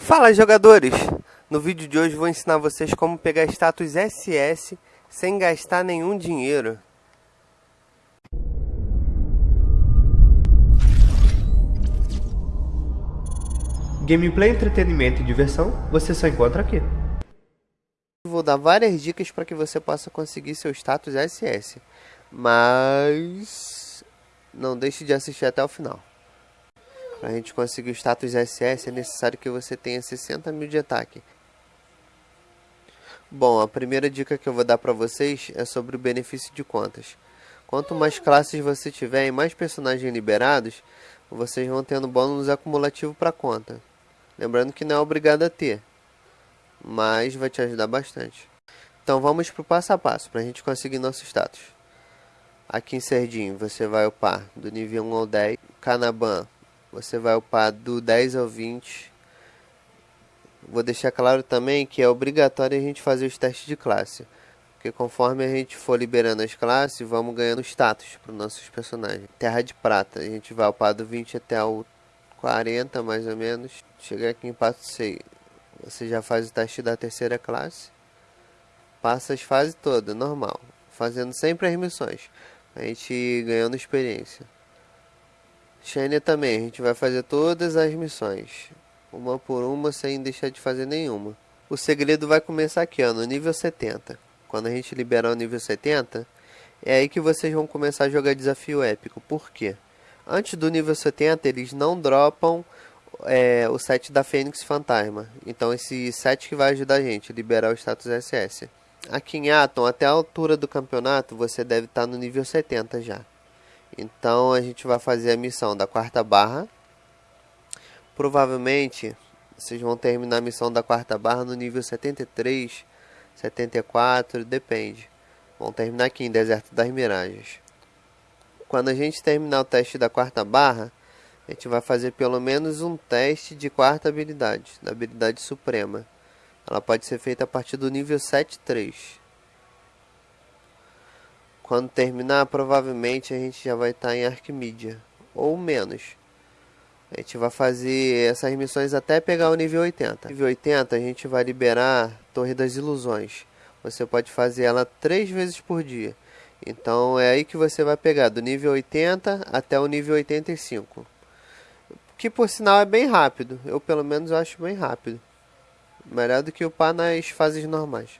Fala jogadores! No vídeo de hoje vou ensinar vocês como pegar status SS sem gastar nenhum dinheiro. Gameplay, entretenimento e diversão você só encontra aqui. Vou dar várias dicas para que você possa conseguir seu status SS, mas não deixe de assistir até o final. Para a gente conseguir o status SS é necessário que você tenha 60 mil de ataque. Bom, a primeira dica que eu vou dar para vocês é sobre o benefício de contas. Quanto mais classes você tiver e mais personagens liberados, vocês vão tendo bônus acumulativo para conta. Lembrando que não é obrigado a ter, mas vai te ajudar bastante. Então vamos para o passo a passo para a gente conseguir nosso status. Aqui em Serdim você vai upar do nível 1 ao 10, Canaban você vai upar do 10 ao 20. Vou deixar claro também que é obrigatório a gente fazer os testes de classe. Porque conforme a gente for liberando as classes, vamos ganhando status para os nossos personagens. Terra de Prata, a gente vai upar do 20 até o 40 mais ou menos. Chegar aqui em Pato Sei, você já faz o teste da terceira classe. Passa as fases todas, normal. Fazendo sempre as missões. A gente ganhando experiência. Shania também, a gente vai fazer todas as missões, uma por uma sem deixar de fazer nenhuma. O segredo vai começar aqui, ó, no nível 70. Quando a gente liberar o nível 70, é aí que vocês vão começar a jogar desafio épico. Por quê? Antes do nível 70, eles não dropam é, o set da Fênix Fantasma. Então esse set que vai ajudar a gente a liberar o status SS. Aqui em Atom, até a altura do campeonato, você deve estar no nível 70 já. Então a gente vai fazer a missão da quarta barra. Provavelmente vocês vão terminar a missão da quarta barra no nível 73, 74, depende. Vão terminar aqui em Deserto das Miragens. Quando a gente terminar o teste da quarta barra, a gente vai fazer pelo menos um teste de quarta habilidade, da habilidade suprema. Ela pode ser feita a partir do nível 73. Quando terminar, provavelmente a gente já vai estar tá em Arquimedia, ou menos. A gente vai fazer essas missões até pegar o nível 80. Nível 80 a gente vai liberar Torre das Ilusões. Você pode fazer ela três vezes por dia. Então é aí que você vai pegar do nível 80 até o nível 85. Que por sinal é bem rápido. Eu pelo menos acho bem rápido. Melhor do que upar nas fases normais.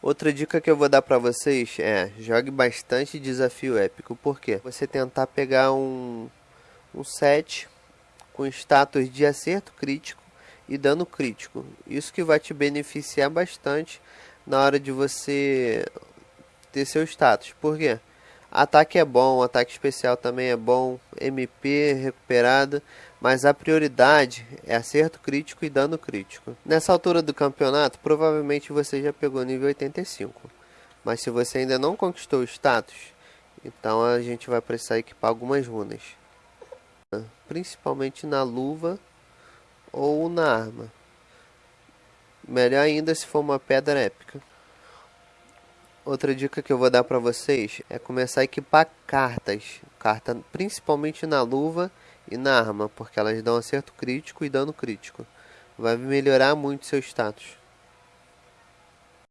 Outra dica que eu vou dar para vocês é jogue bastante desafio épico. Por quê? Você tentar pegar um, um set com status de acerto crítico e dano crítico. Isso que vai te beneficiar bastante na hora de você ter seu status. Por quê? Ataque é bom, ataque especial também é bom, MP recuperado, mas a prioridade é acerto crítico e dano crítico. Nessa altura do campeonato, provavelmente você já pegou nível 85, mas se você ainda não conquistou o status, então a gente vai precisar equipar algumas runas, principalmente na luva ou na arma. Melhor ainda se for uma pedra épica. Outra dica que eu vou dar para vocês é começar a equipar cartas, carta principalmente na luva e na arma, porque elas dão acerto crítico e dano crítico. Vai melhorar muito seu status.